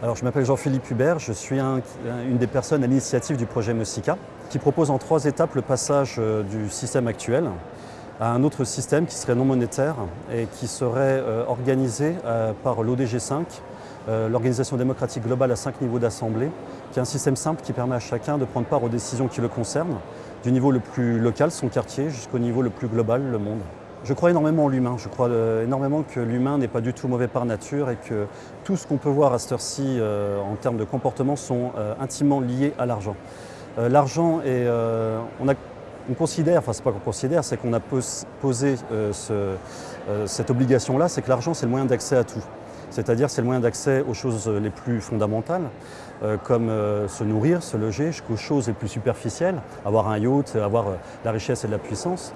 Je m'appelle Jean-Philippe Hubert, je suis un, une des personnes à l'initiative du projet Mosica, qui propose en trois étapes le passage euh, du système actuel à un autre système qui serait non monétaire et qui serait euh, organisé euh, par l'ODG 5, l'Organisation démocratique globale à cinq niveaux d'assemblée, qui est un système simple qui permet à chacun de prendre part aux décisions qui le concernent, du niveau le plus local, son quartier, jusqu'au niveau le plus global, le monde. Je crois énormément en l'humain. Je crois euh, énormément que l'humain n'est pas du tout mauvais par nature et que tout ce qu'on peut voir à cette heure-ci euh, en termes de comportement sont euh, intimement liés à l'argent. l'argent est... on, considère, enfin c'est pas qu'on considère, c'est qu'on a posé ce, cette obligation-là, c'est que l'argent c'est le moyen d'accès à tout. C'est-à-dire c'est le moyen d'accès aux choses les plus fondamentales, comme se nourrir, se loger, jusqu'aux choses les plus superficielles, avoir un yacht, avoir la richesse et de la puissance.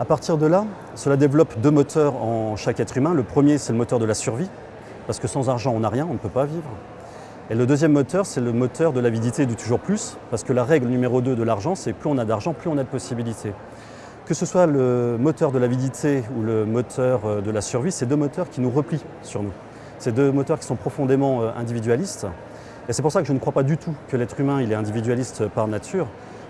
À partir de là, cela développe deux moteurs en chaque être humain. Le premier, c'est le moteur de la survie, parce que sans argent, on n'a rien, on ne peut pas vivre. Et le deuxième moteur, c'est le moteur de l'avidité du toujours plus, parce que la règle numéro 2 de l'argent, c'est plus on a d'argent, plus on a de possibilités. Que ce soit le moteur de l'avidité ou le moteur euh, de la survie, c'est deux moteurs qui nous replient sur nous. C'est deux moteurs qui sont profondément euh, individualistes. Et c'est pour ça que je ne crois pas du tout que l'être humain il est individualiste par nature.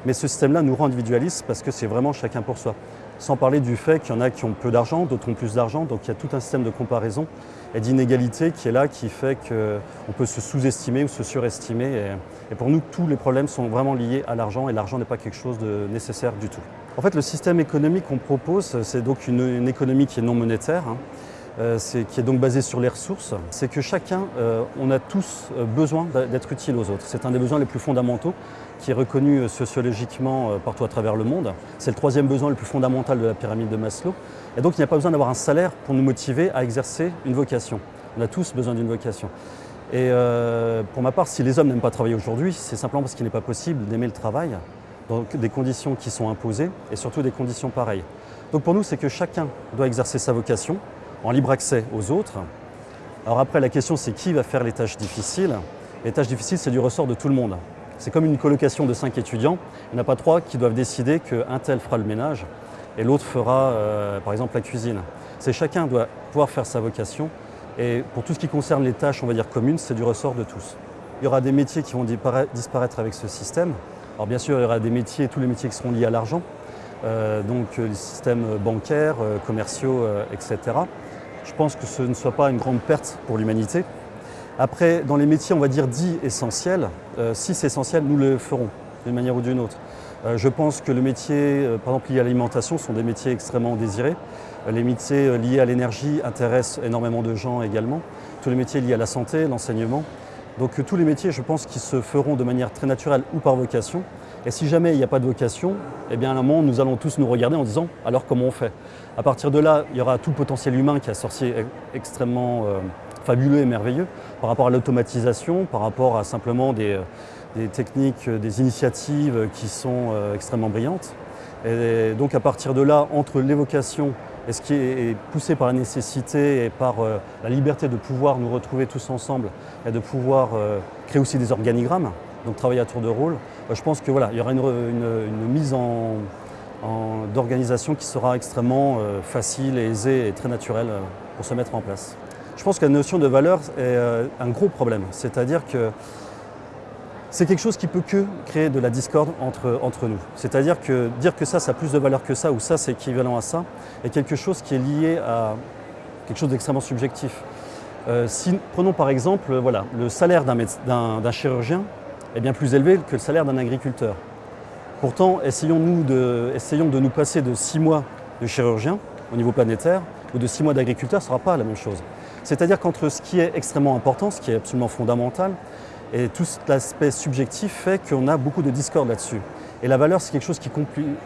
Mais ce système-là nous rend individualistes parce que c'est vraiment chacun pour soi. Sans parler du fait qu'il y en a qui ont peu d'argent, d'autres ont plus d'argent, donc il y a tout un système de comparaison et d'inégalité qui est là, qui fait qu'on peut se sous-estimer ou se surestimer. Et, pour nous, tous les problèmes sont vraiment liés à l'argent et l'argent n'est pas quelque chose de nécessaire du tout. En fait, le système économique qu'on propose, c'est donc une, économie qui est non monétaire. Hein. Euh, qui est donc basé sur les ressources, c'est que chacun, euh, on a tous euh, besoin d'être utile aux autres. C'est un des besoins les plus fondamentaux qui est reconnu sociologiquement partout à travers le monde. C'est le troisième besoin le plus fondamental de la pyramide de Maslow. Et donc il n'y a pas besoin d'avoir un salaire pour nous motiver à exercer une vocation. On a tous besoin d'une vocation. Et pour ma part, si les hommes n'aiment pas travailler aujourd'hui, c'est simplement parce qu'il n'est pas possible d'aimer le travail dans des conditions qui sont imposées et surtout des conditions pareilles. Donc pour nous, c'est que chacun doit exercer sa vocation, en libre accès aux autres. Alors après, la question c'est qui va faire les tâches difficiles? Les tâches difficiles, c'est du ressort de tout le monde. C'est comme une colocation de cinq étudiants. Il n'y en a pas trois qui doivent décider qu'un tel fera le ménage et l'autre fera, euh, par exemple, la cuisine. C'est chacun doit pouvoir faire sa vocation. Et pour tout ce qui concerne les tâches, on va dire communes, c'est du ressort de tous. Il y aura des métiers qui vont disparaître avec ce système. Alors bien sûr, il y aura des métiers, tous les métiers qui seront liés à l'argent, euh, donc les systèmes bancaires, euh, commerciaux, etc. Je pense que ce ne soit pas une grande perte pour l'humanité. Après, dans les métiers, on va dire dits essentiels, euh, si c'est essentiel, nous le ferons d'une manière ou d'une autre. Euh, je pense que le métier, euh, par exemple lié à l'alimentation, sont des métiers extrêmement désirés. les métiers liés à l'énergie intéressent énormément de gens également. Tous les métiers liés à la santé, l'enseignement. Donc tous les métiers, je pense, qui se feront de manière très naturelle ou par vocation. Et si jamais il n'y a pas de vocation, eh bien à un moment, nous allons tous nous regarder en disant alors comment on fait? À partir de là, il y aura tout le potentiel humain qui est sorcier extrêmement euh, fabuleux et merveilleux par rapport à l'automatisation, par rapport à simplement des, euh, techniques, euh, des initiatives qui sont extrêmement brillantes. Et donc à partir de là, entre l'évocation et ce qui est poussé par la nécessité et par la liberté de pouvoir nous retrouver tous ensemble et de pouvoir créer aussi des organigrammes, donc travailler à tour de rôle. Euh, je pense que voilà, il y aura une, mise en, d'organisation qui sera extrêmement euh, facile et aisée et très naturelle euh, pour se mettre en place. Je pense que la notion de valeur est un gros problème, c'est-à-dire que c'est quelque chose qui peut que créer de la discorde entre, nous. C'est-à-dire que dire que ça, ça a plus de valeur que ça, ou ça, c'est équivalent à ça, est quelque chose qui est lié à quelque chose d'extrêmement subjectif. si, prenons par exemple voilà, le salaire d'un chirurgien est bien plus élevé que le salaire d'un agriculteur. Pourtant, essayons, de, essayons de nous passer de six mois de chirurgien au niveau planétaire ou de six mois d'agriculteur, ce ne sera pas la même chose. C'est-à-dire qu'entre ce qui est extrêmement important, ce qui est absolument fondamental, et tout l'aspect subjectif fait qu'on a beaucoup de discorde là-dessus. Et la valeur, c'est quelque chose qui,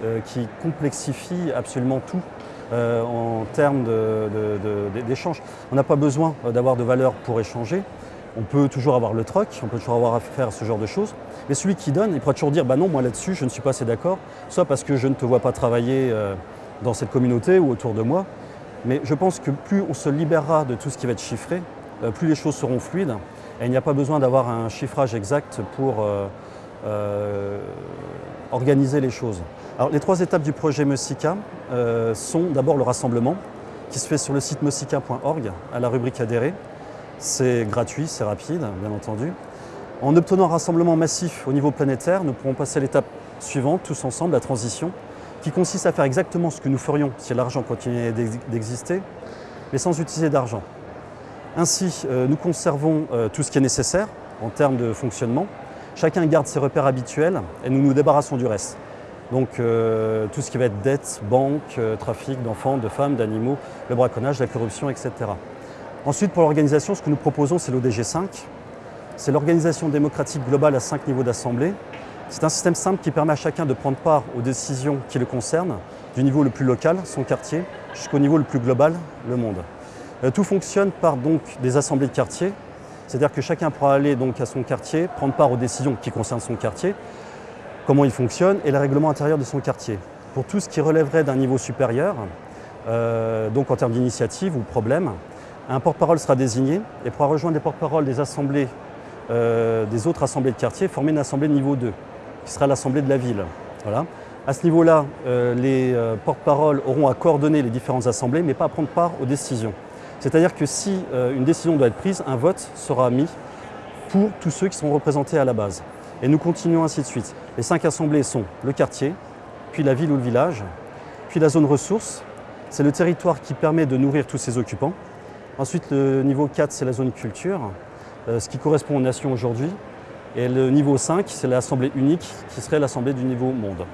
euh, complexifie absolument tout euh, en termes d'échange. On n'a pas besoin d'avoir de valeur pour échanger, on peut toujours avoir le troc, on peut toujours avoir à faire ce genre de choses. Mais celui qui donne, il pourra toujours dire bah non, moi là-dessus, je ne suis pas assez d'accord, soit parce que je ne te vois pas travailler euh, dans cette communauté ou autour de moi. Mais je pense que plus on se libérera de tout ce qui va être chiffré, euh, plus les choses seront fluides. Et il n'y a pas besoin d'avoir un chiffrage exact pour euh, organiser les choses. Alors, les trois étapes du projet Messica sont d'abord le rassemblement, qui se fait sur le site messica.org, à la rubrique adhérer. C'est gratuit, c'est rapide, bien entendu. En obtenant un rassemblement massif au niveau planétaire, nous pourrons passer à l'étape suivante, tous ensemble, la transition, qui consiste à faire exactement ce que nous ferions si l'argent continuait d'exister, mais sans utiliser d'argent. Ainsi, euh, nous conservons euh, tout ce qui est nécessaire en termes de fonctionnement. Chacun garde ses repères habituels et nous nous débarrassons du reste. Donc euh, tout ce qui va être dette, banque, trafic d'enfants, de femmes, d'animaux, le braconnage, la corruption, etc. Ensuite, pour l'organisation, ce que nous proposons, c'est l'ODG 5. C'est l'organisation démocratique globale à cinq niveaux d'assemblée. C'est un système simple qui permet à chacun de prendre part aux décisions qui le concernent, du niveau le plus local, son quartier, jusqu'au niveau le plus global, le monde. Euh, tout fonctionne par des assemblées de quartier, c'est-à-dire que chacun pourra aller donc à son quartier, prendre part aux décisions qui concernent son quartier, comment il fonctionne et le règlement intérieur de son quartier. Pour tout ce qui relèverait d'un niveau supérieur, euh, donc en termes d'initiative ou problème, un porte-parole sera désigné et pourra rejoindre les porte-paroles des assemblées, euh, des autres assemblées de quartier, former une assemblée de niveau 2, qui sera l'assemblée de la ville. Voilà. À ce niveau-là, les porte-paroles auront à coordonner les différentes assemblées, mais pas à prendre part aux décisions. C'est-à-dire que si euh, une décision doit être prise, un vote sera mis pour tous ceux qui sont représentés à la base. Et nous continuons ainsi de suite. Les cinq assemblées sont le quartier, puis la ville ou le village, puis la zone ressource, c'est le territoire qui permet de nourrir tous ces occupants. Ensuite, le niveau 4, c'est la zone culture, euh, ce qui correspond aux nations aujourd'hui. Et le niveau 5, c'est l'assemblée unique, qui serait l'assemblée du niveau monde.